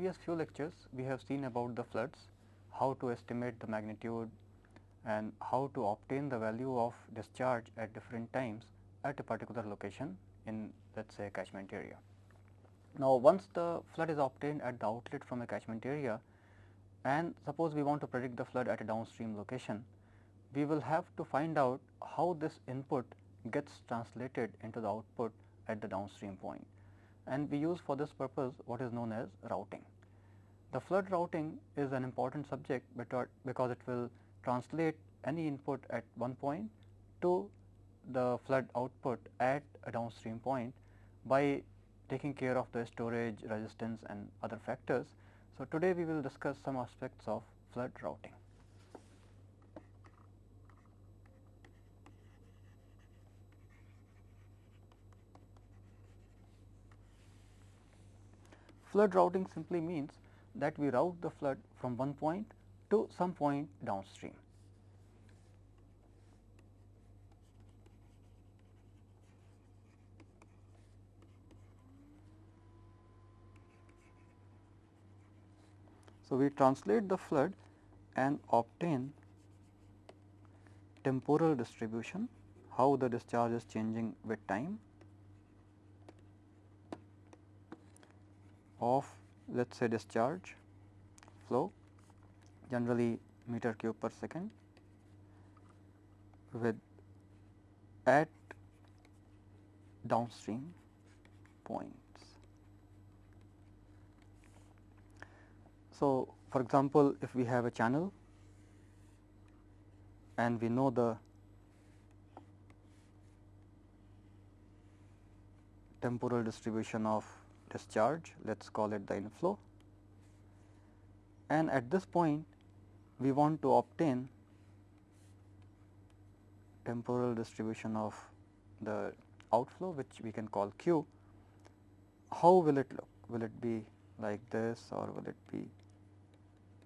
previous few lectures we have seen about the floods, how to estimate the magnitude and how to obtain the value of discharge at different times at a particular location in let us say a catchment area. Now, once the flood is obtained at the outlet from a catchment area and suppose we want to predict the flood at a downstream location, we will have to find out how this input gets translated into the output at the downstream point and we use for this purpose what is known as routing. The flood routing is an important subject because it will translate any input at one point to the flood output at a downstream point by taking care of the storage, resistance and other factors. So, today we will discuss some aspects of flood routing. Flood routing simply means that we route the flood from one point to some point downstream. So, we translate the flood and obtain temporal distribution, how the discharge is changing with time of let us say discharge flow generally meter cube per second with at downstream points. So, for example, if we have a channel and we know the temporal distribution of discharge, let us call it the inflow. And at this point, we want to obtain temporal distribution of the outflow which we can call q. How will it look? Will it be like this or will it be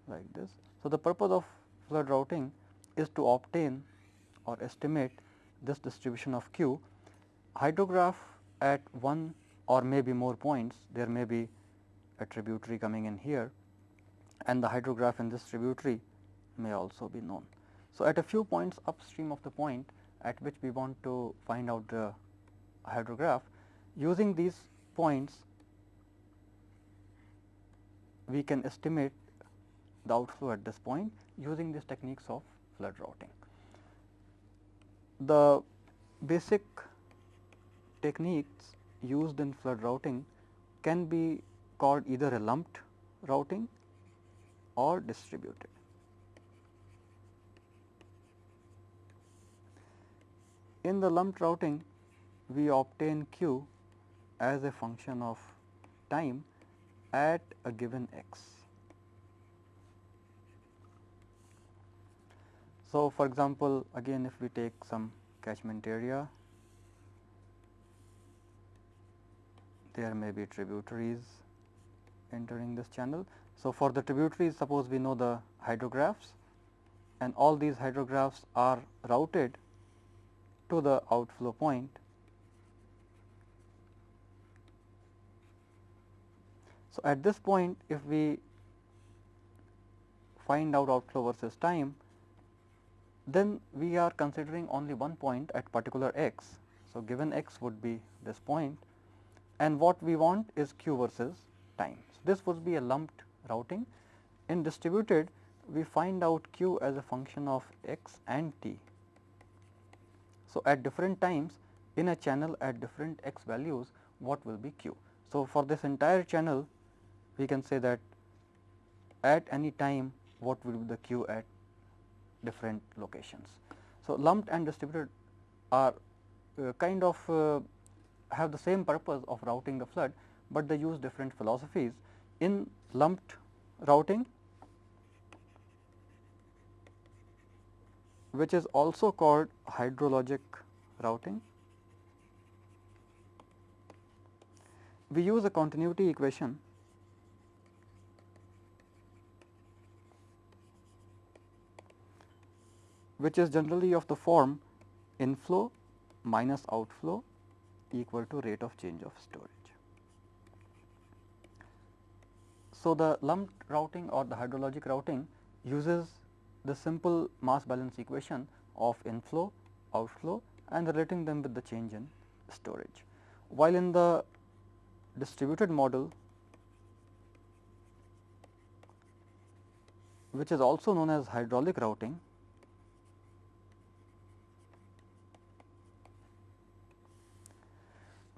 like this? So, the purpose of flood routing is to obtain or estimate this distribution of q. Hydrograph at one or maybe more points, there may be a tributary coming in here and the hydrograph in this tributary may also be known. So, at a few points upstream of the point at which we want to find out the hydrograph, using these points we can estimate the outflow at this point using these techniques of flood routing. The basic techniques used in flood routing can be called either a lumped routing or distributed. In the lumped routing, we obtain q as a function of time at a given x. So, for example, again if we take some catchment area there may be tributaries entering this channel. So, for the tributaries suppose we know the hydrographs and all these hydrographs are routed to the outflow point. So, at this point if we find out outflow versus time, then we are considering only one point at particular x. So, given x would be this point and what we want is q versus time. So, this would be a lumped routing. In distributed, we find out q as a function of x and t. So, at different times in a channel at different x values, what will be q? So, for this entire channel, we can say that at any time what will be the q at different locations. So, lumped and distributed are uh, kind of uh, have the same purpose of routing the flood, but they use different philosophies. In lumped routing, which is also called hydrologic routing, we use a continuity equation which is generally of the form inflow minus outflow equal to rate of change of storage. So, the lumped routing or the hydrologic routing uses the simple mass balance equation of inflow, outflow and relating them with the change in storage. While in the distributed model which is also known as hydraulic routing,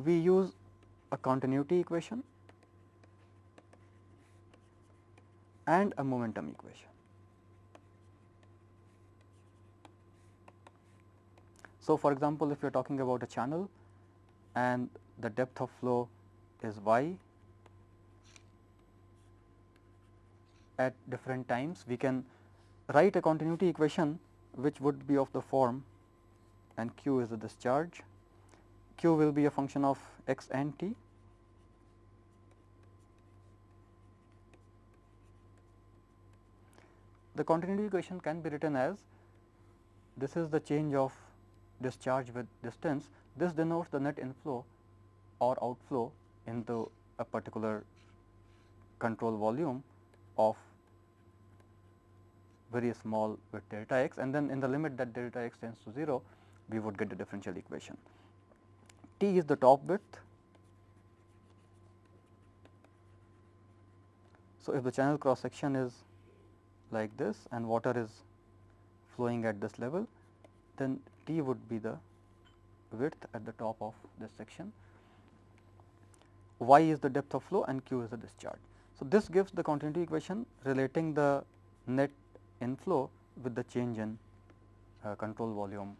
we use a continuity equation and a momentum equation. So, for example, if you are talking about a channel and the depth of flow is y at different times, we can write a continuity equation which would be of the form and q is the discharge, q will be a function of x and t The continuity equation can be written as this is the change of discharge with distance. This denotes the net inflow or outflow into a particular control volume of very small with delta x and then in the limit that delta x tends to 0 we would get the differential equation. T is the top width. So, if the channel cross section is like this and water is flowing at this level, then T would be the width at the top of this section, y is the depth of flow and q is the discharge. So, this gives the continuity equation relating the net inflow with the change in uh, control volume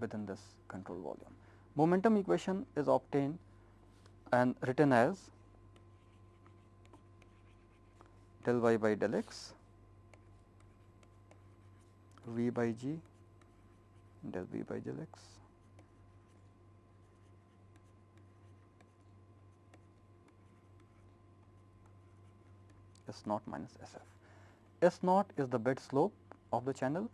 within this control volume. Momentum equation is obtained and written as del y by del x v by g del v by del x S naught minus S f. S naught is the bed slope of the channel.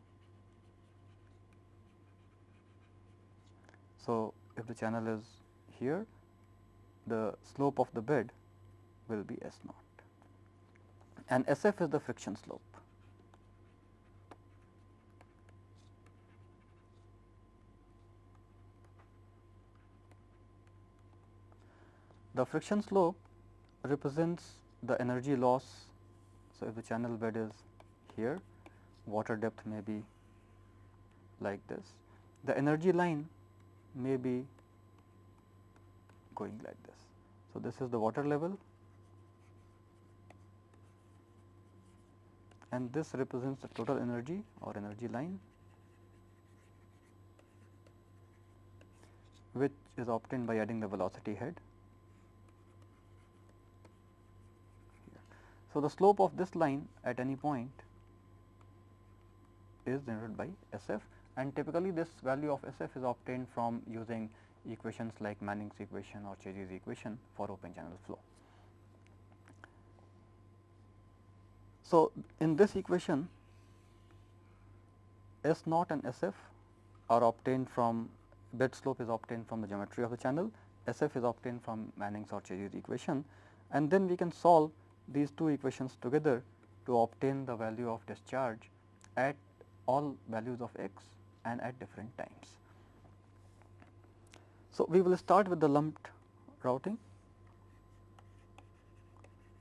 So, if the channel is here, the slope of the bed will be S naught and SF is the friction slope. The friction slope represents the energy loss. So, if the channel bed is here, water depth may be like this. The energy line may be going like this. So, this is the water level and this represents the total energy or energy line which is obtained by adding the velocity head. So, the slope of this line at any point is generated by SF and typically this value of SF is obtained from using equations like Manning's equation or Chezy's equation for open channel flow. So, in this equation S naught and SF are obtained from bed slope is obtained from the geometry of the channel, SF is obtained from Manning's or Chezy's equation and then we can solve these two equations together to obtain the value of discharge at all values of x and at different times. So, we will start with the lumped routing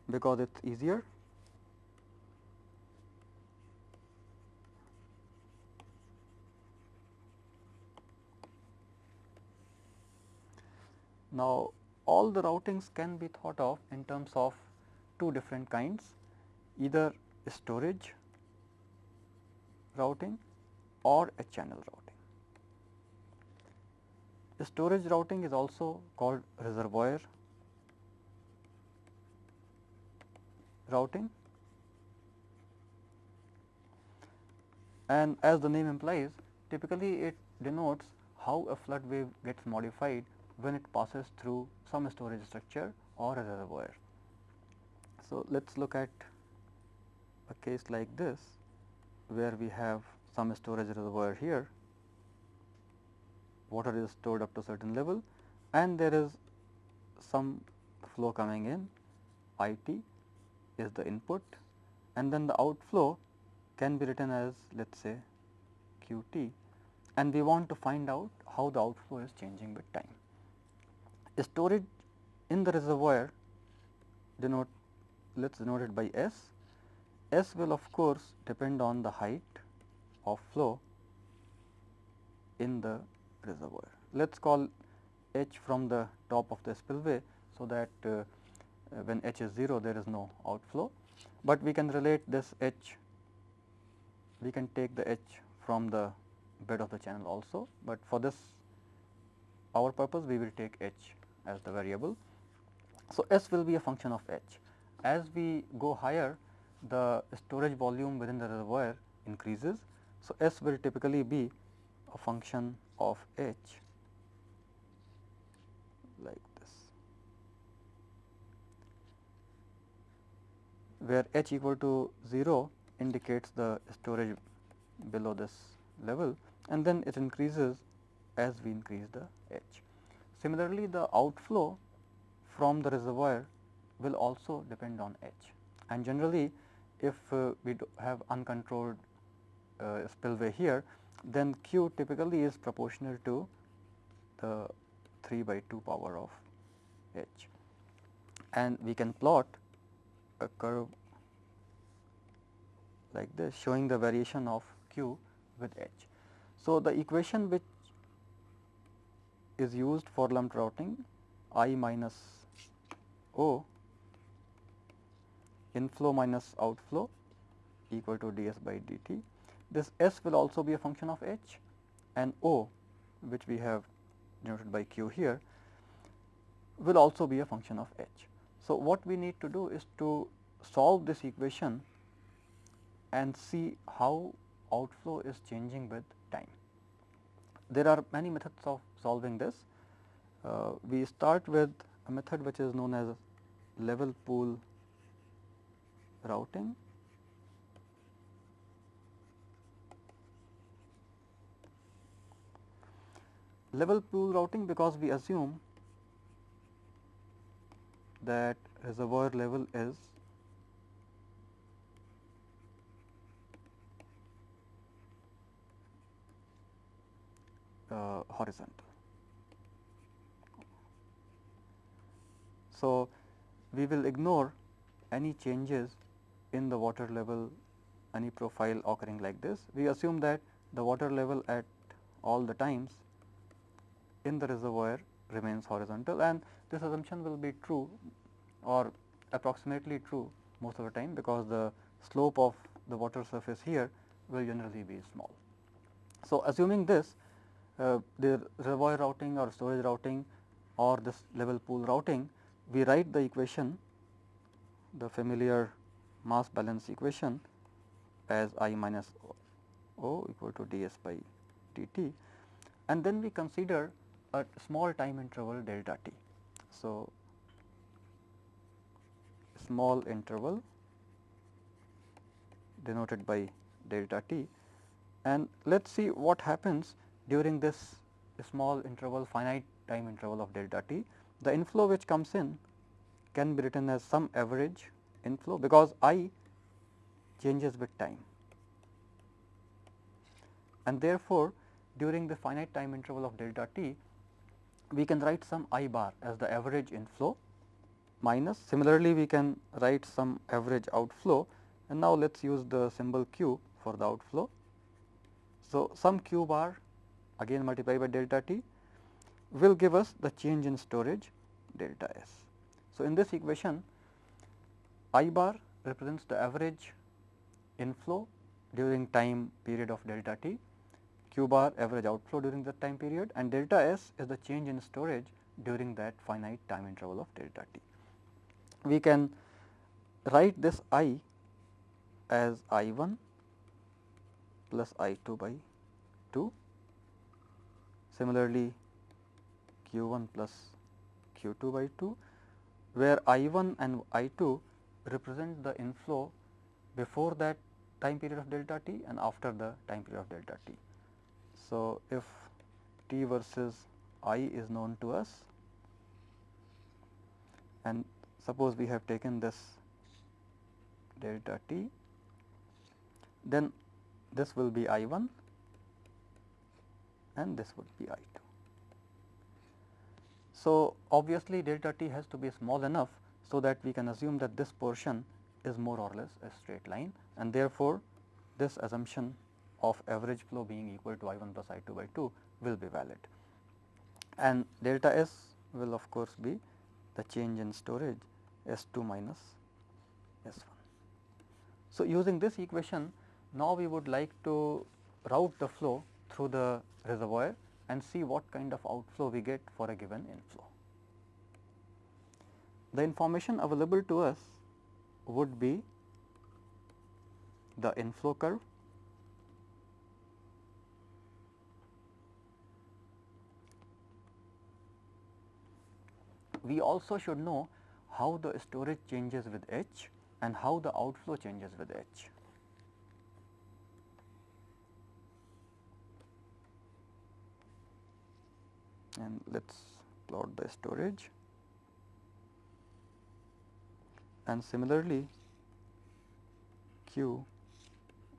because it is easier Now, all the routings can be thought of in terms of two different kinds either storage routing or a channel routing. The storage routing is also called reservoir routing and as the name implies typically it denotes how a flood wave gets modified when it passes through some storage structure or a reservoir. So, let us look at a case like this where we have some storage reservoir here, water is stored up to certain level and there is some flow coming in I t is the input and then the outflow can be written as let us say q t and we want to find out how the outflow is changing with time. Storage in the reservoir denote let us denote it by S. S will of course depend on the height of flow in the reservoir. Let us call h from the top of the spillway. So, that uh, when h is 0 there is no outflow, but we can relate this h we can take the h from the bed of the channel also, but for this our purpose we will take h as the variable. So, S will be a function of h. As we go higher the storage volume within the reservoir increases. So, S will typically be a function of h like this, where h equal to 0 indicates the storage below this level and then it increases as we increase the h. Similarly, the outflow from the reservoir will also depend on h and generally if uh, we have uncontrolled uh, spillway here then q typically is proportional to the 3 by 2 power of h and we can plot a curve like this showing the variation of q with h. So, the equation which is used for lumped routing I minus O inflow minus outflow equal to ds by dt. This S will also be a function of h and O which we have denoted by q here will also be a function of h. So, what we need to do is to solve this equation and see how outflow is changing with time. There are many methods of solving this. Uh, we start with a method which is known as level pool routing. Level pool routing because we assume that reservoir level is uh, horizontal. So, we will ignore any changes in the water level any profile occurring like this. We assume that the water level at all the times in the reservoir remains horizontal and this assumption will be true or approximately true most of the time because the slope of the water surface here will generally be small. So, assuming this uh, the reservoir routing or storage routing or this level pool routing, we write the equation the familiar mass balance equation as I minus O equal to d s by d t and then we consider a small time interval delta t. So, small interval denoted by delta t and let us see what happens during this small interval finite time interval of delta t, the inflow which comes in can be written as some average inflow because I changes with time. And therefore, during the finite time interval of delta t, we can write some I bar as the average inflow minus similarly we can write some average outflow and now let us use the symbol q for the outflow. So, some q bar again multiplied by delta t will give us the change in storage delta s. So, in this equation I bar represents the average inflow during time period of delta t, q bar average outflow during that time period and delta s is the change in storage during that finite time interval of delta t. We can write this I as I 1 plus I 2 by 2 Similarly, q 1 plus q 2 by 2, where I 1 and I 2 represent the inflow before that time period of delta t and after the time period of delta t. So, if t versus i is known to us and suppose we have taken this delta t, then this will be I 1 and this would be I 2. So, obviously delta t has to be small enough, so that we can assume that this portion is more or less a straight line and therefore, this assumption of average flow being equal to I 1 plus I 2 by 2 will be valid. And delta S will of course be the change in storage S 2 minus S 1. So, using this equation now we would like to route the flow through the reservoir and see what kind of outflow we get for a given inflow. The information available to us would be the inflow curve, we also should know how the storage changes with H and how the outflow changes with H. And let us plot the storage and similarly Q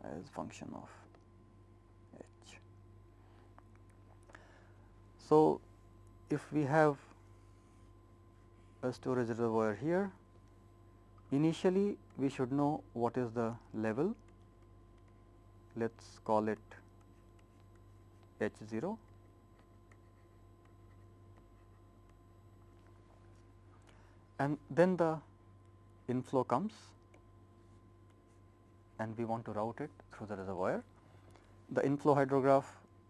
as function of H. So, if we have a storage reservoir here, initially we should know what is the level, let us call it H 0 and then the inflow comes and we want to route it through the reservoir. The inflow hydrograph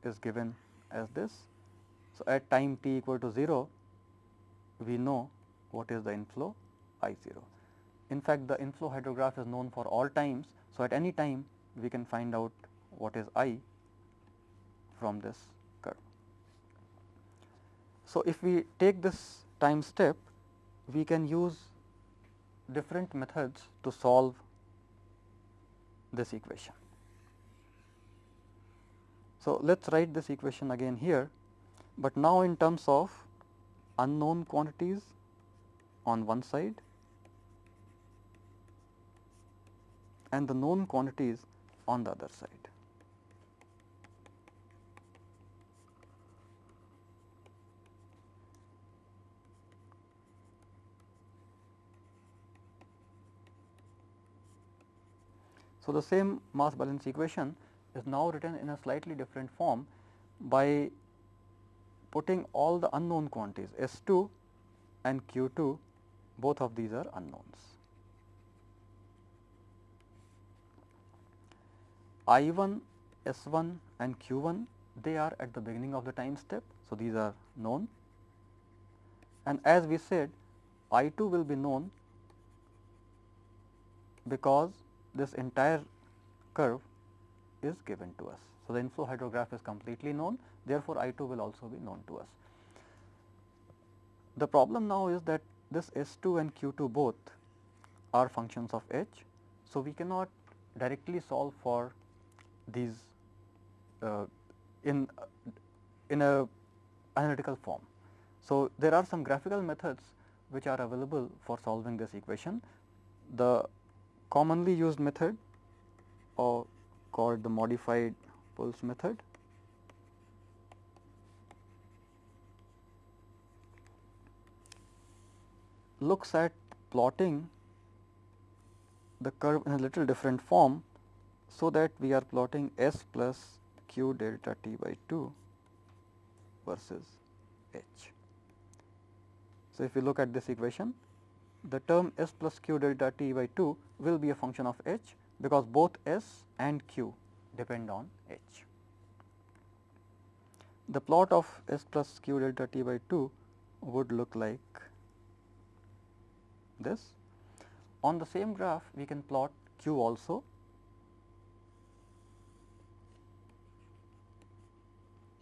is given as this. So, at time t equal to 0, we know what is the inflow I 0. In fact, the inflow hydrograph is known for all times. So, at any time we can find out what is I from this curve. So, if we take this time step, we can use different methods to solve this equation. So, let us write this equation again here, but now in terms of unknown quantities on one side and the known quantities on the other side. So, the same mass balance equation is now written in a slightly different form by putting all the unknown quantities S 2 and Q 2 both of these are unknowns. I 1, S 1 and Q 1 they are at the beginning of the time step. So, these are known and as we said I 2 will be known because this entire curve is given to us. So, the inflow hydrograph is completely known therefore, I 2 will also be known to us. The problem now is that this S 2 and Q 2 both are functions of H. So, we cannot directly solve for these uh, in in a analytical form. So, there are some graphical methods which are available for solving this equation. The commonly used method or called the modified Puls method. Looks at plotting the curve in a little different form. So, that we are plotting S plus q delta t by 2 versus h. So, if you look at this equation the term s plus q delta t by 2 will be a function of h because both s and q depend on h. The plot of s plus q delta t by 2 would look like this. On the same graph we can plot q also.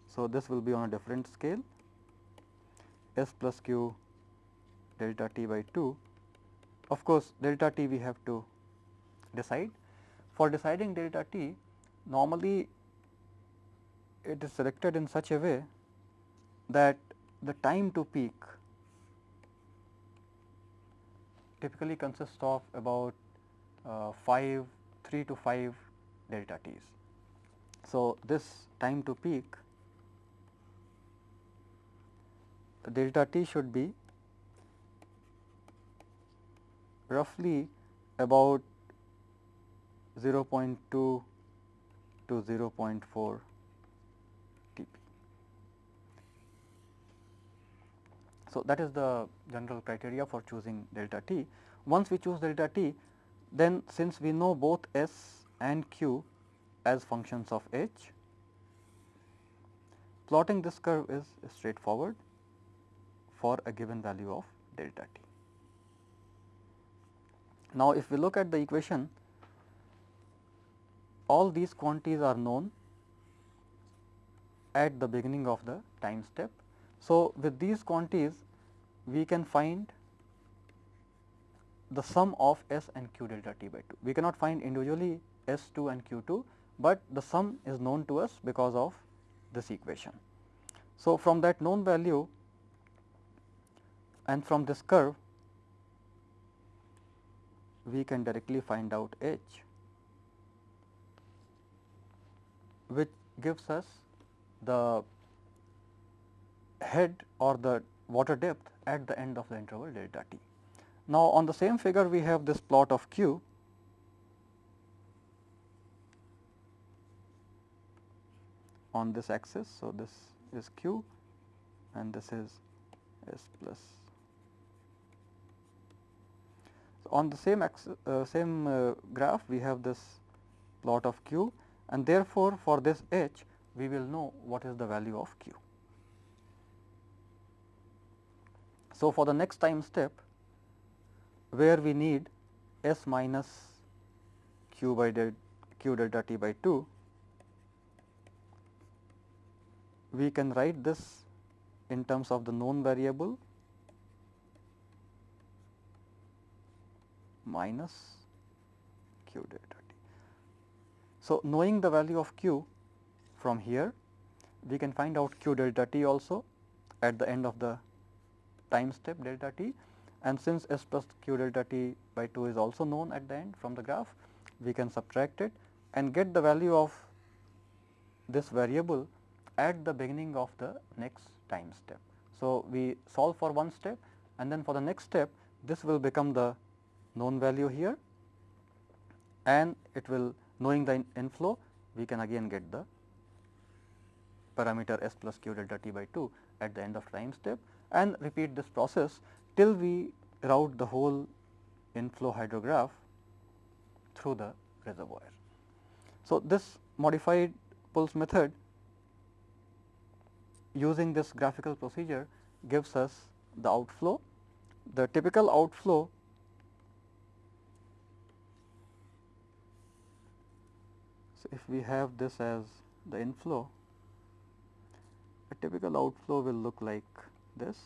So, this will be on a different scale s plus q delta t by 2 of course, delta t we have to decide. For deciding delta t, normally it is selected in such a way that the time to peak typically consists of about uh, 5, 3 to 5 delta t's. So, this time to peak the delta t should be roughly about 0.2 to 0.4 So, that is the general criteria for choosing delta t. Once we choose delta t, then since we know both S and Q as functions of h, plotting this curve is straightforward for a given value of delta t. Now, if we look at the equation, all these quantities are known at the beginning of the time step. So, with these quantities we can find the sum of S and Q delta t by 2. We cannot find individually S 2 and Q 2, but the sum is known to us because of this equation. So, from that known value and from this curve we can directly find out h which gives us the head or the water depth at the end of the interval delta t. Now, on the same figure we have this plot of q on this axis. So, this is q and this is s plus on the same uh, same uh, graph we have this plot of q and therefore, for this h we will know what is the value of q. So, for the next time step where we need s minus q by del q delta t by 2, we can write this in terms of the known variable minus q delta t. So, knowing the value of q from here we can find out q delta t also at the end of the time step delta t and since s plus q delta t by 2 is also known at the end from the graph we can subtract it and get the value of this variable at the beginning of the next time step. So, we solve for one step and then for the next step this will become the known value here and it will knowing the inflow we can again get the parameter s plus q delta t by 2 at the end of time step and repeat this process till we route the whole inflow hydrograph through the reservoir. So, this modified Puls method using this graphical procedure gives us the outflow. The typical outflow So, if we have this as the inflow, a typical outflow will look like this.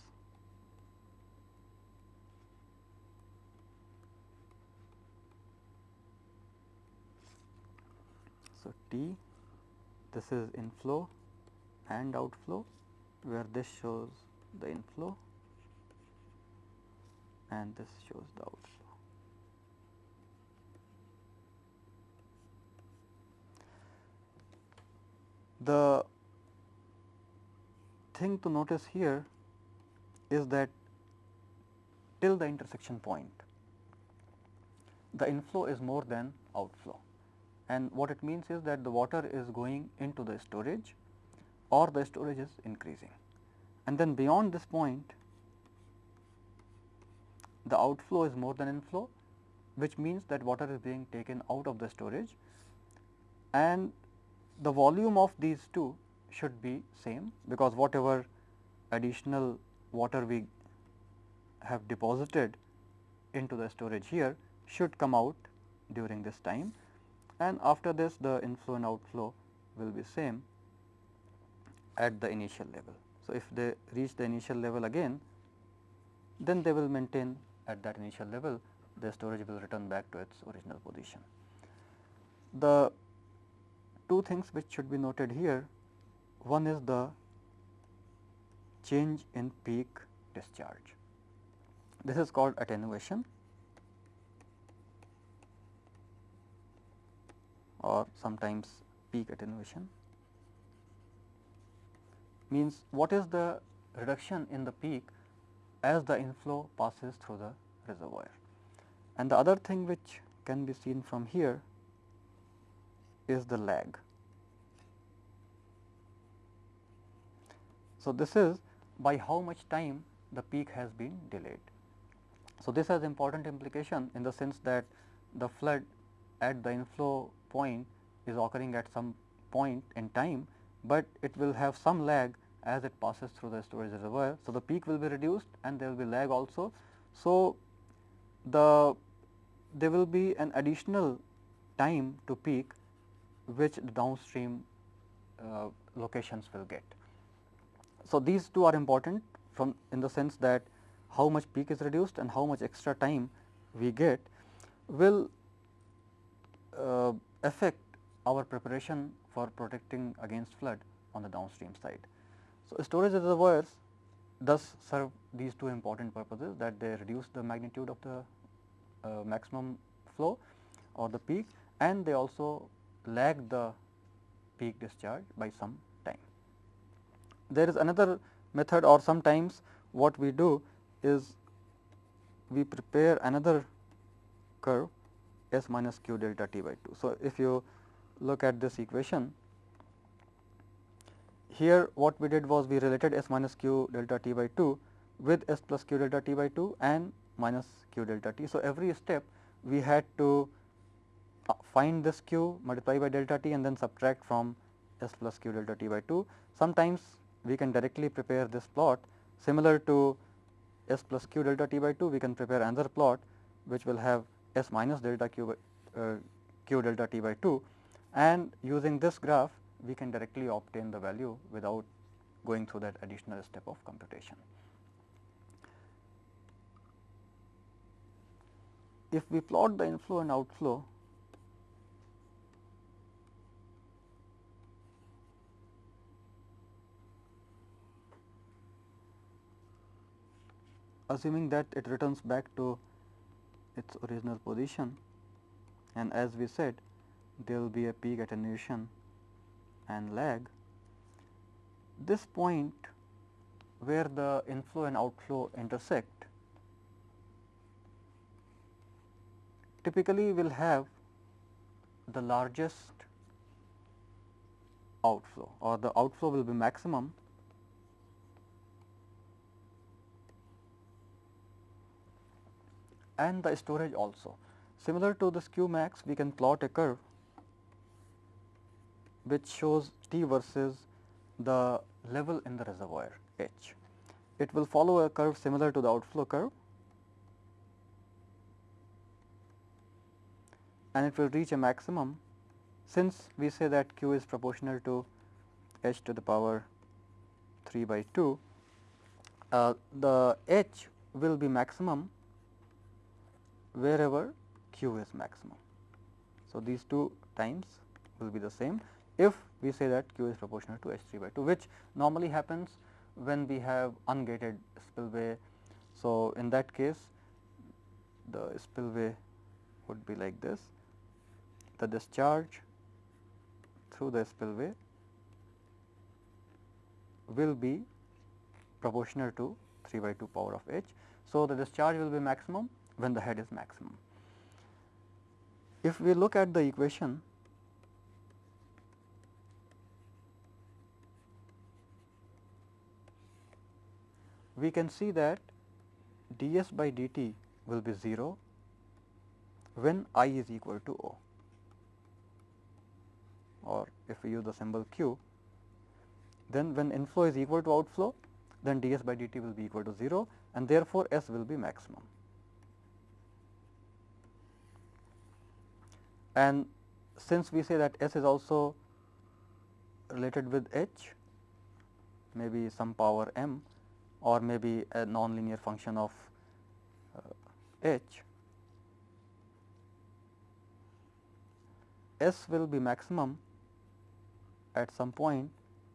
So, T this is inflow and outflow where this shows the inflow and this shows the outflow. The thing to notice here is that till the intersection point the inflow is more than outflow. And what it means is that the water is going into the storage or the storage is increasing. And then beyond this point the outflow is more than inflow which means that water is being taken out of the storage. And the volume of these two should be same because whatever additional water we have deposited into the storage here should come out during this time and after this the inflow and outflow will be same at the initial level. So, if they reach the initial level again then they will maintain at that initial level the storage will return back to its original position. The two things which should be noted here. One is the change in peak discharge. This is called attenuation or sometimes peak attenuation means what is the reduction in the peak as the inflow passes through the reservoir. And the other thing which can be seen from here is the lag. So, this is by how much time the peak has been delayed. So, this has important implication in the sense that the flood at the inflow point is occurring at some point in time, but it will have some lag as it passes through the storage reservoir. So, the peak will be reduced and there will be lag also. So, the there will be an additional time to peak which the downstream uh, locations will get. So, these two are important from in the sense that how much peak is reduced and how much extra time we get will uh, affect our preparation for protecting against flood on the downstream side. So, storage reservoirs thus serve these two important purposes that they reduce the magnitude of the uh, maximum flow or the peak and they also lag the peak discharge by some. There is another method or sometimes what we do is we prepare another curve S minus q delta T by 2. So, if you look at this equation here what we did was we related S minus q delta t by 2 with S plus q delta t by 2 and minus q delta t. So, every step we had to uh, find this q multiply by delta t and then subtract from S plus q delta t by 2. Sometimes we can directly prepare this plot similar to S plus q delta t by 2 we can prepare another plot which will have S minus delta q, by, uh, q delta t by 2 and using this graph we can directly obtain the value without going through that additional step of computation. If we plot the inflow and outflow assuming that it returns back to its original position. And as we said there will be a peak attenuation and lag, this point where the inflow and outflow intersect typically will have the largest outflow or the outflow will be maximum and the storage also. Similar to Q max we can plot a curve which shows T versus the level in the reservoir H. It will follow a curve similar to the outflow curve and it will reach a maximum since we say that Q is proportional to H to the power 3 by 2, uh, the H will be maximum wherever Q is maximum. So, these two times will be the same if we say that q is proportional to h 3 by 2 which normally happens when we have ungated spillway. So, in that case the spillway would be like this the discharge through the spillway will be proportional to 3 by 2 power of h. So, the discharge will be maximum when the head is maximum. If we look at the equation we can see that ds by dt will be 0 when i is equal to O or if we use the symbol q then when inflow is equal to outflow then ds by dt will be equal to 0 and therefore, S will be maximum. And since we say that S is also related with H maybe some power m or maybe a nonlinear function of uh, h, S will be maximum at some point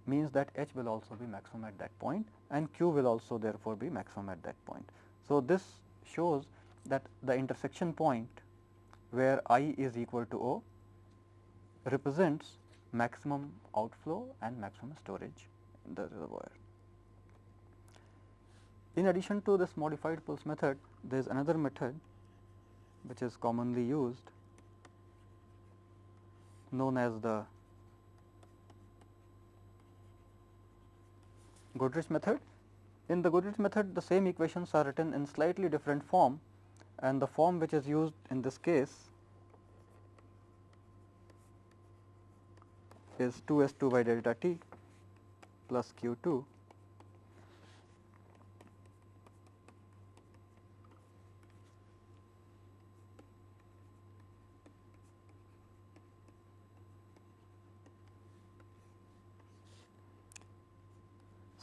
means that h will also be maximum at that point and q will also therefore be maximum at that point. So, this shows that the intersection point where i is equal to O represents maximum outflow and maximum storage in the reservoir. In addition to this modified Puls method, there is another method which is commonly used known as the Goodrich method. In the Goodrich method, the same equations are written in slightly different form and the form which is used in this case is 2 S 2 by delta t plus q 2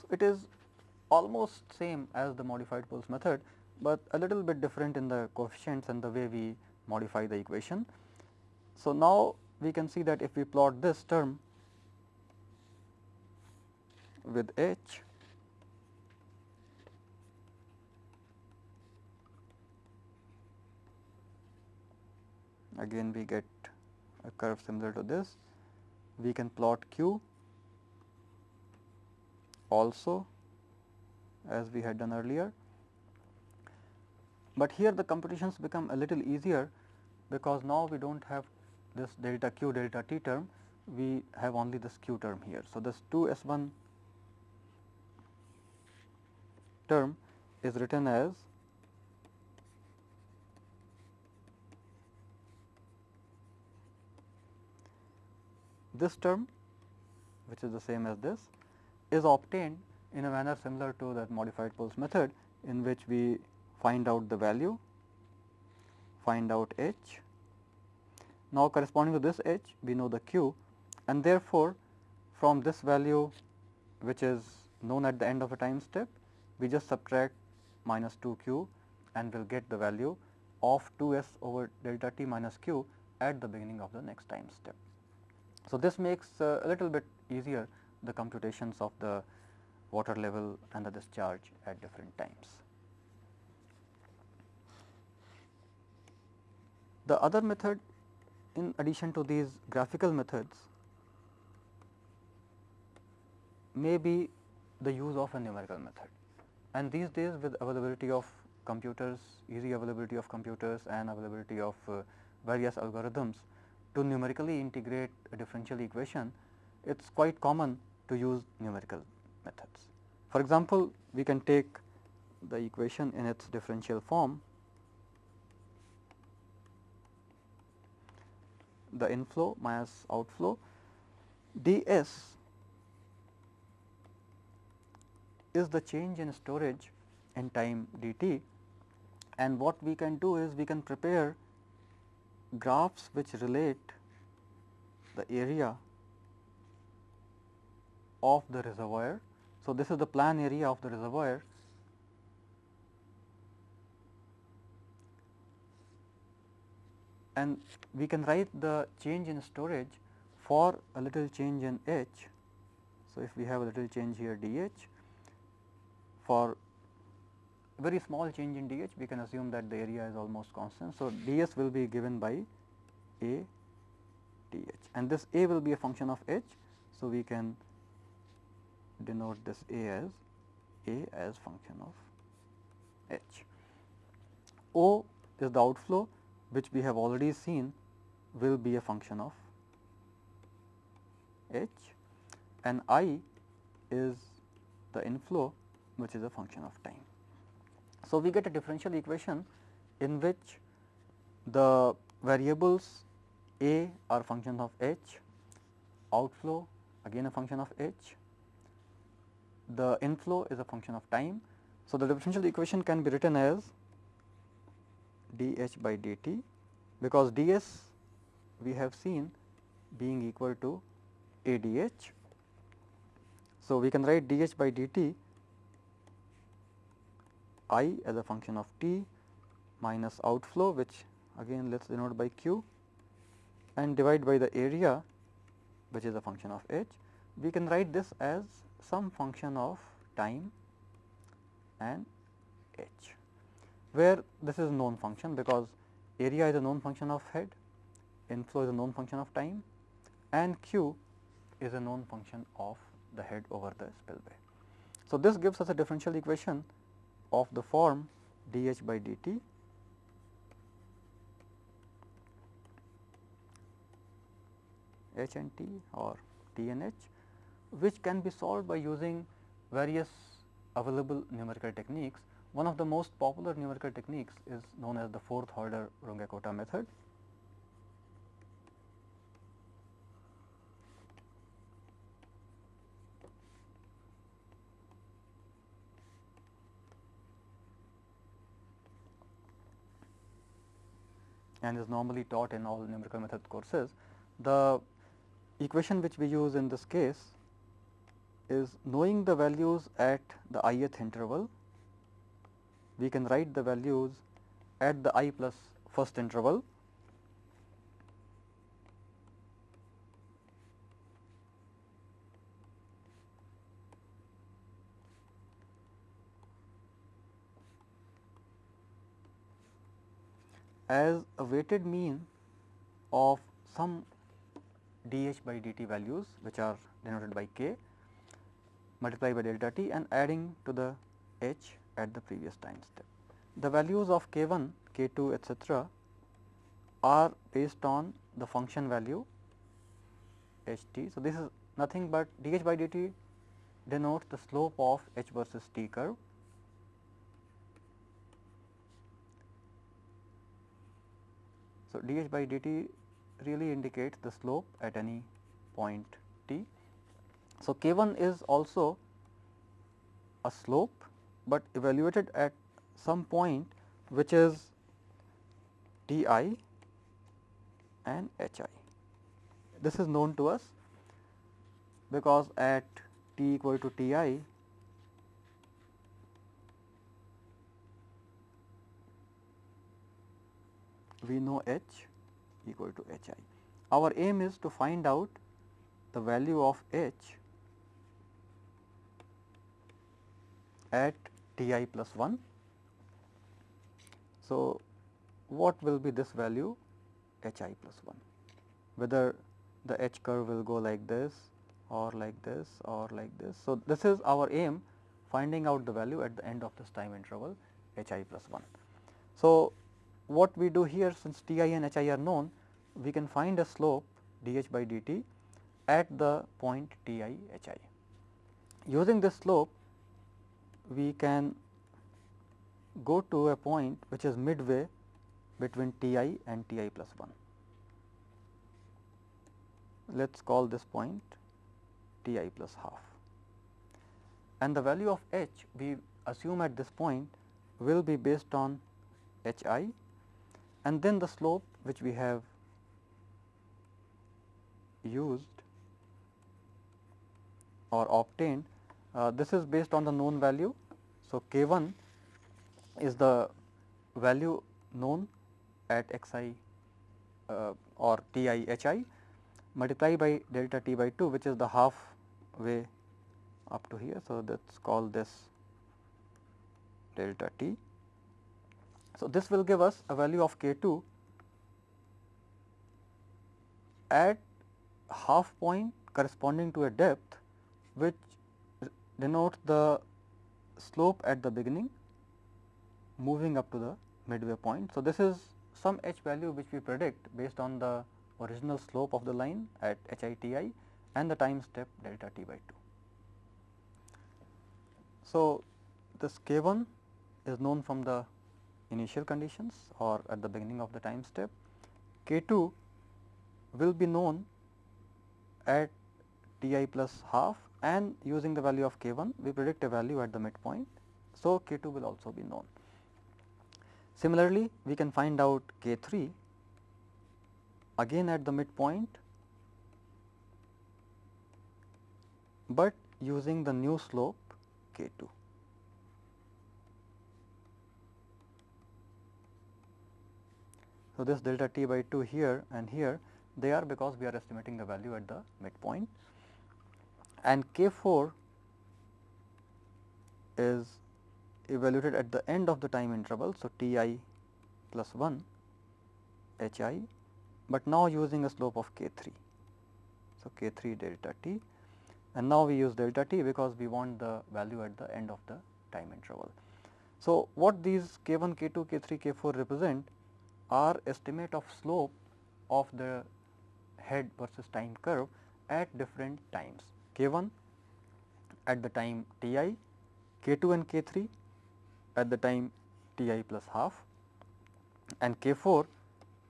So, it is almost same as the modified Puls method, but a little bit different in the coefficients and the way we modify the equation. So, now we can see that if we plot this term with h again we get a curve similar to this we can plot q also as we had done earlier. But here the computations become a little easier because now we do not have this delta q delta t term, we have only this q term here. So, this 2 s 1 term is written as this term which is the same as this is obtained in a manner similar to that modified Puls method in which we find out the value, find out h. Now, corresponding to this h we know the q and therefore, from this value which is known at the end of a time step we just subtract minus 2 q and we will get the value of 2 s over delta t minus q at the beginning of the next time step. So, this makes uh, a little bit easier the computations of the water level and the discharge at different times. The other method in addition to these graphical methods may be the use of a numerical method and these days with availability of computers, easy availability of computers and availability of uh, various algorithms to numerically integrate a differential equation, it is quite common to use numerical methods. For example, we can take the equation in its differential form, the inflow minus outflow d s is the change in storage in time d t and what we can do is we can prepare graphs which relate the area of the reservoir. So, this is the plan area of the reservoir and we can write the change in storage for a little change in H. So, if we have a little change here d h for very small change in d h we can assume that the area is almost constant. So, d s will be given by a d h and this a will be a function of h. So, we can denote this A as A as function of H. O is the outflow which we have already seen will be a function of H and I is the inflow which is a function of time. So, we get a differential equation in which the variables A are functions of H, outflow again a function of H the inflow is a function of time. So, the differential equation can be written as d h by d t because d s we have seen being equal to a d h. So, we can write d h by d t i as a function of t minus outflow which again let us denote by q and divide by the area which is a function of h. We can write this as some function of time and h, where this is known function because area is a known function of head, inflow is a known function of time and q is a known function of the head over the spillway. So, this gives us a differential equation of the form dH by dt H and T or T and H which can be solved by using various available numerical techniques. One of the most popular numerical techniques is known as the fourth order Runge-Kutta method. And is normally taught in all numerical method courses. The equation which we use in this case is knowing the values at the ith interval, we can write the values at the i plus first interval as a weighted mean of some dH by dt values which are denoted by k multiplied by delta t and adding to the h at the previous time step. The values of k 1, k 2 etcetera are based on the function value h t. So, this is nothing but dH by dt denotes the slope of h versus t curve dH by dt really indicates the slope at any point t. So, k 1 is also a slope, but evaluated at some point which is t i and h i. This is known to us because at t equal to t we know h equal to h i. Our aim is to find out the value of h at t i plus 1. So, what will be this value h i plus 1, whether the h curve will go like this or like this or like this. So, this is our aim finding out the value at the end of this time interval h i plus 1. So, what we do here since T i and H i are known, we can find a slope d h by d t at the point T i H i. Using this slope, we can go to a point which is midway between T i and T i plus 1. Let us call this point T i plus half and the value of h we assume at this point will be based on h i and then the slope which we have used or obtained uh, this is based on the known value. So, k 1 is the value known at x i uh, or t i h i multiplied by delta t by 2 which is the half way up to here. So, let us call this delta t so, this will give us a value of k 2 at half point corresponding to a depth which denotes the slope at the beginning moving up to the midway point. So, this is some h value which we predict based on the original slope of the line at h i t i and the time step delta t by 2. So, this k 1 is known from the initial conditions or at the beginning of the time step. K2 will be known at Ti plus half and using the value of K1 we predict a value at the midpoint. So, K2 will also be known. Similarly, we can find out K3 again at the midpoint, but using the new slope K2. So, this delta t by 2 here and here they are because we are estimating the value at the midpoint and k 4 is evaluated at the end of the time interval. So, t i plus 1 h i, but now using a slope of k 3. So, k 3 delta t and now we use delta t because we want the value at the end of the time interval. So, what these k 1, k 2, k 3, k 4 represent are estimate of slope of the head versus time curve at different times k 1 at the time t i, k 2 and k 3 at the time t i plus half and k 4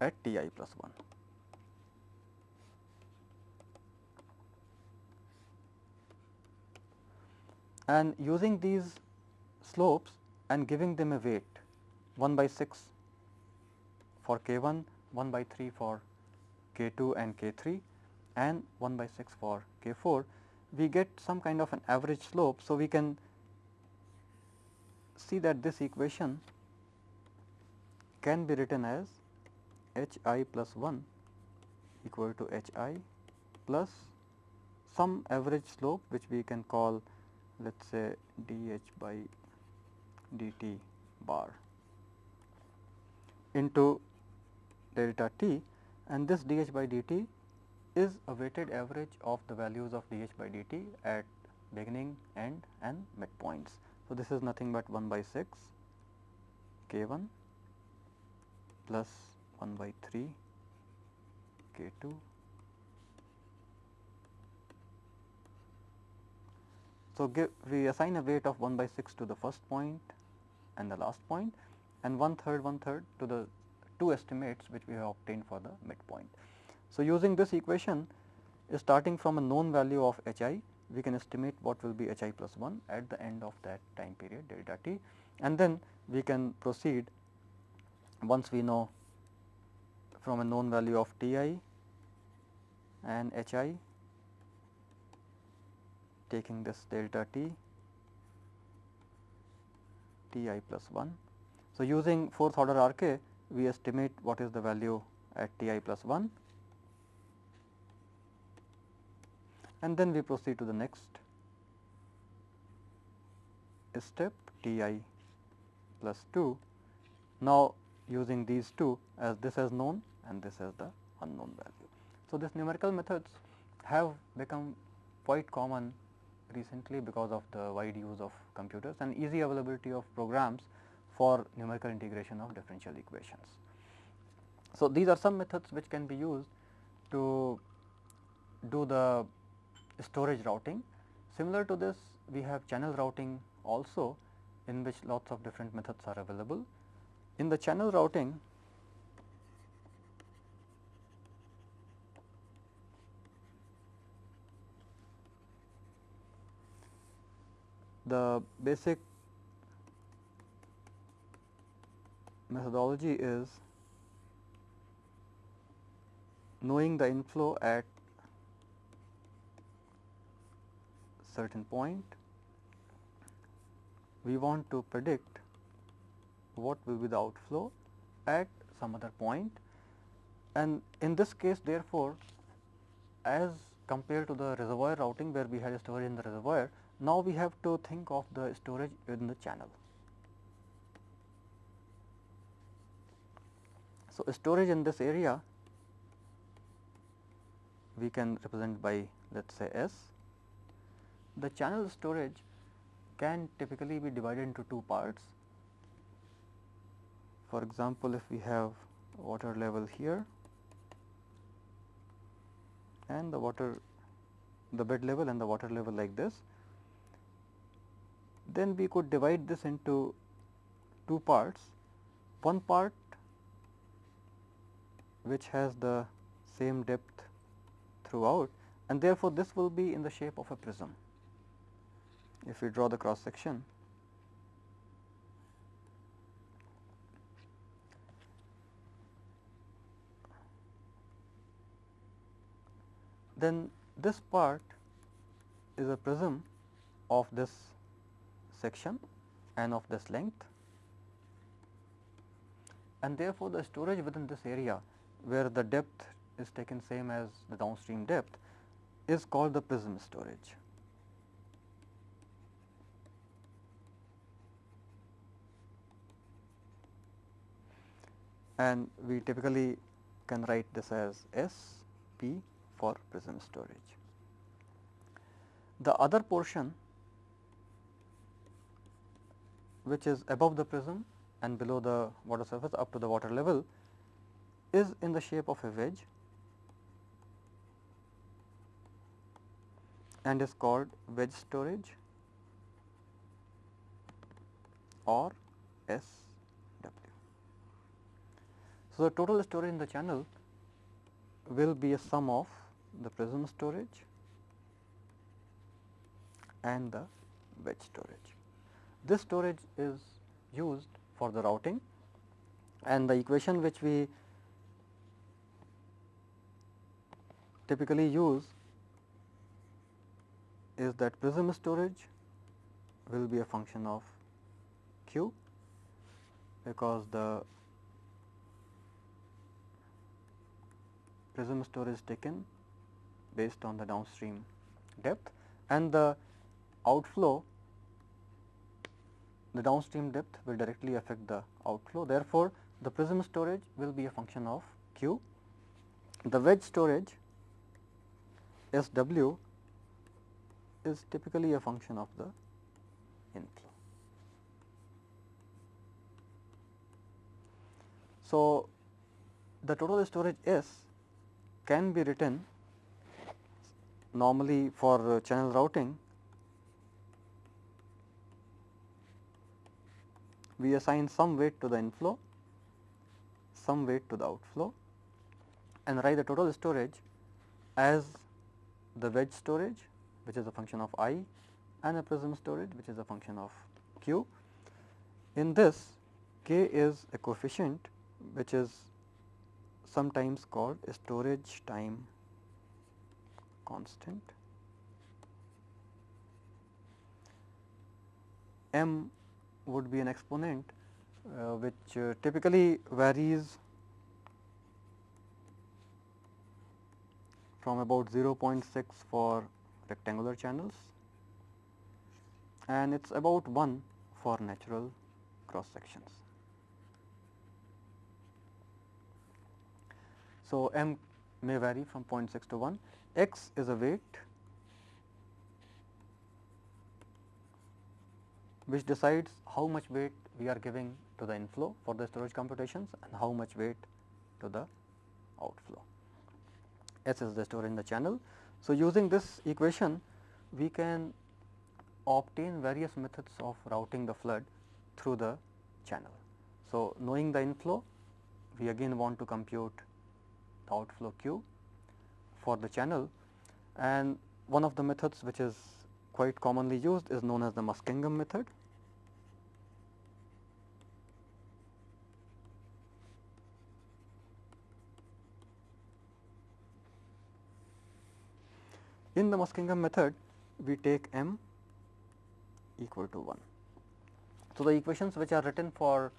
at t i plus 1. And using these slopes and giving them a weight 1 by 6 for k 1, 1 by 3 for k 2 and k 3 and 1 by 6 for k 4, we get some kind of an average slope. So, we can see that this equation can be written as h i plus 1 equal to h i plus some average slope which we can call let us say d h by d t bar into delta t and this d h by d t is a weighted average of the values of d h by d t at beginning, end and midpoints. So, this is nothing but 1 by 6 k 1 plus 1 by 3 k 2 So, give, we assign a weight of 1 by 6 to the first point and the last point and one third one third to the two estimates which we have obtained for the midpoint. So, using this equation is starting from a known value of h i we can estimate what will be h i plus 1 at the end of that time period delta t and then we can proceed once we know from a known value of t i and h i taking this delta t t i plus 1. So, using fourth order R K we estimate what is the value at t i plus 1 and then we proceed to the next step t i plus 2. Now, using these two as this as known and this as the unknown value. So, this numerical methods have become quite common recently because of the wide use of computers and easy availability of programs for numerical integration of differential equations. So, these are some methods which can be used to do the storage routing. Similar to this we have channel routing also in which lots of different methods are available. In the channel routing the basic methodology is knowing the inflow at certain point, we want to predict what will be the outflow at some other point and in this case therefore, as compared to the reservoir routing where we had a storage in the reservoir, now, we have to think of the storage in the channel. So, storage in this area we can represent by let us say S. The channel storage can typically be divided into two parts. For example, if we have water level here and the water the bed level and the water level like this then we could divide this into two parts. One part which has the same depth throughout and therefore, this will be in the shape of a prism. If we draw the cross section, then this part is a prism of this section and of this length and therefore, the storage within this area where the depth is taken same as the downstream depth is called the prism storage. And we typically can write this as S p for prism storage. The other portion which is above the prism and below the water surface up to the water level is in the shape of a wedge and is called wedge storage or SW. So, the total storage in the channel will be a sum of the prism storage and the wedge storage. This storage is used for the routing and the equation which we typically use is that prism storage will be a function of q because the prism storage taken based on the downstream depth and the outflow the downstream depth will directly affect the outflow. Therefore, the prism storage will be a function of q. The wedge storage S w is typically a function of the inflow. So, the total storage S can be written normally for channel routing we assign some weight to the inflow, some weight to the outflow and write the total storage as the wedge storage which is a function of i and a prism storage which is a function of q. In this k is a coefficient which is sometimes called a storage time constant. M would be an exponent uh, which uh, typically varies from about 0.6 for rectangular channels and it is about 1 for natural cross sections. So, m may vary from 0.6 to 1, x is a weight which decides how much weight we are giving to the inflow for the storage computations and how much weight to the outflow. S is the storage in the channel. So, using this equation we can obtain various methods of routing the flood through the channel. So, knowing the inflow we again want to compute the outflow q for the channel and one of the methods which is quite commonly used is known as the Muskingum method. In the Muskingum method, we take m equal to 1. So, the equations which are written for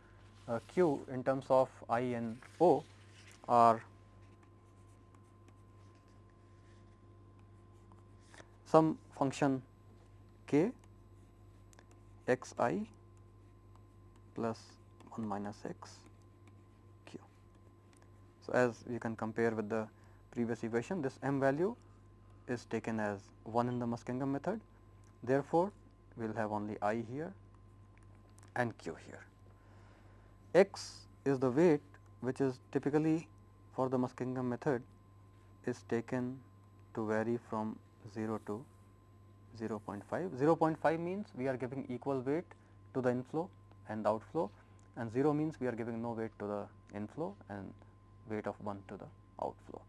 uh, q in terms of i and o are some function k x i plus 1 minus x q. So, as you can compare with the previous equation this m value is taken as 1 in the Muskingum method. Therefore, we will have only i here and q here. x is the weight which is typically for the Muskingum method is taken to vary from 0 to 0 0.5. 0 0.5 means we are giving equal weight to the inflow and the outflow and 0 means we are giving no weight to the inflow and weight of 1 to the outflow.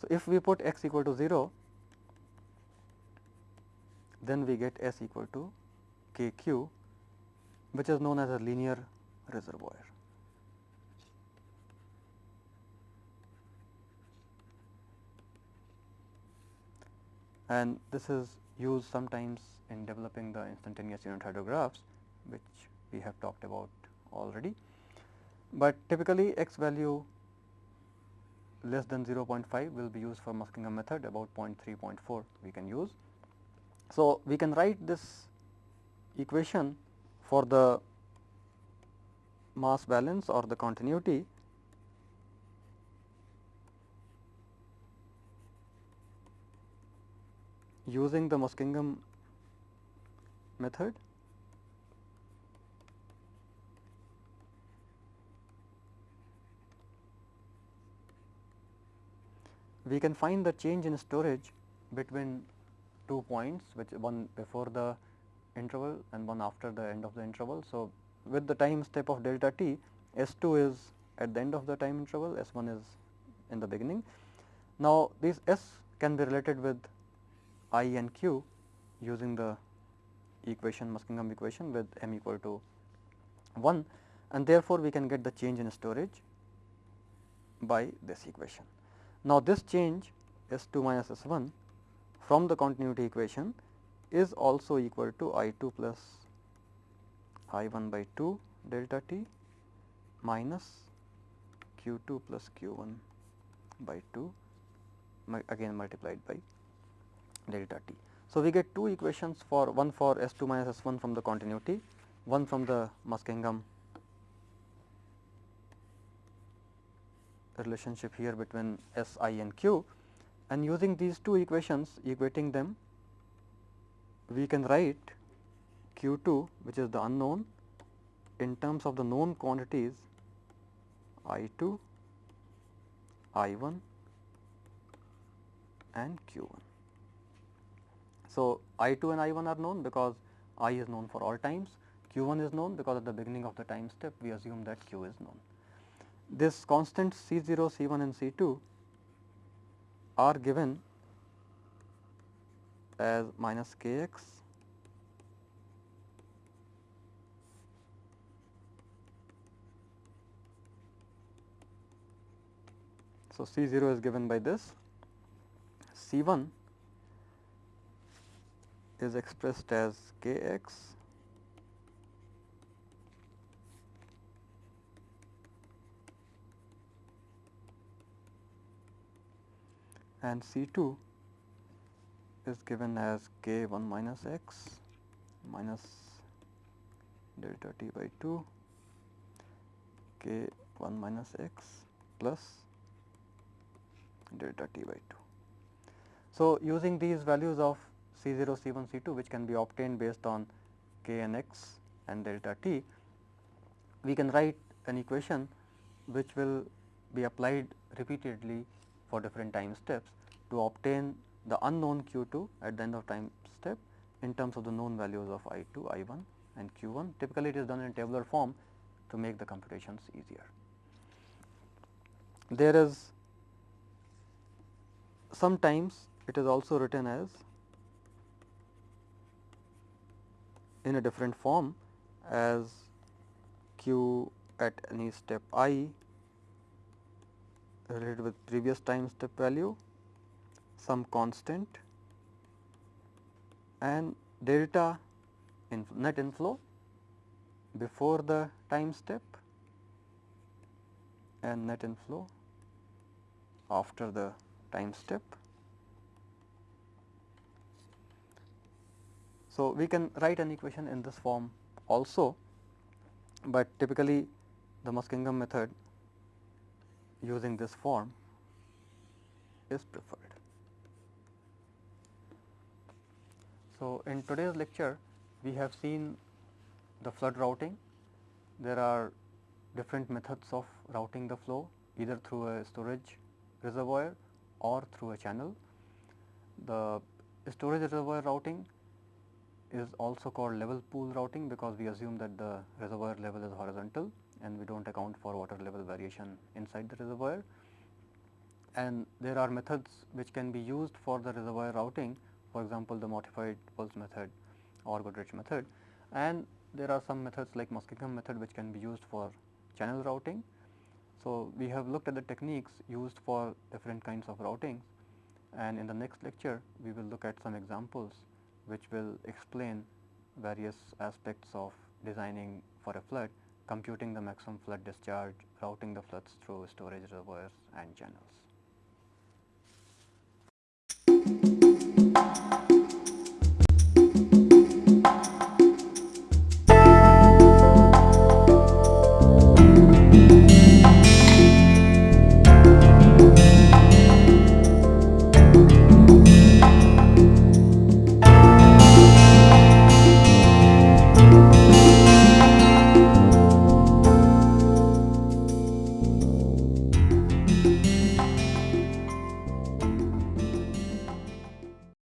So, if we put x equal to 0, then we get S equal to k q which is known as a linear reservoir. And this is used sometimes in developing the instantaneous unit hydrographs which we have talked about already. But typically x value less than 0.5 will be used for Muskingum method about 0.3, 0.4 we can use. So, we can write this equation for the mass balance or the continuity using the Muskingum method. We can find the change in storage between two points which one before the interval and one after the end of the interval. So, with the time step of delta t S 2 is at the end of the time interval, S 1 is in the beginning. Now, this S can be related with I and Q using the equation Muskingum equation with m equal to 1 and therefore, we can get the change in storage by this equation. Now, this change S 2 minus S 1 from the continuity equation is also equal to I 2 plus I 1 by 2 delta t minus q 2 plus q 1 by 2 again multiplied by delta t. So, we get two equations for one for S 2 minus S 1 from the continuity, one from the Muskingum relationship here between S i and q and using these two equations equating them we can write q 2 which is the unknown in terms of the known quantities I 2, I 1 and q 1. So, I 2 and I 1 are known because I is known for all times, q 1 is known because at the beginning of the time step we assume that q is known this constant C 0, C 1 and C 2 are given as minus k x So, C 0 is given by this, C 1 is expressed as k x and C 2 is given as k 1 minus x minus delta t by 2 k 1 minus x plus delta t by 2. So, using these values of C 0, C 1, C 2 which can be obtained based on k and x and delta t, we can write an equation which will be applied repeatedly for different time steps to obtain the unknown q 2 at the end of time step in terms of the known values of I 2, I 1 and q 1. Typically, it is done in tabular form to make the computations easier. There is sometimes it is also written as in a different form as q at any step i related with previous time step value, some constant and delta in net inflow before the time step and net inflow after the time step. So, we can write an equation in this form also, but typically the Muskingum method using this form is preferred. So, in today's lecture we have seen the flood routing. There are different methods of routing the flow either through a storage reservoir or through a channel. The storage reservoir routing is also called level pool routing because we assume that the reservoir level is horizontal and we do not account for water level variation inside the reservoir. And there are methods which can be used for the reservoir routing for example, the modified Puls method or Goodrich method and there are some methods like Muskingum method which can be used for channel routing. So, we have looked at the techniques used for different kinds of routings and in the next lecture we will look at some examples which will explain various aspects of designing for a flood computing the maximum flood discharge, routing the floods through storage reservoirs and channels.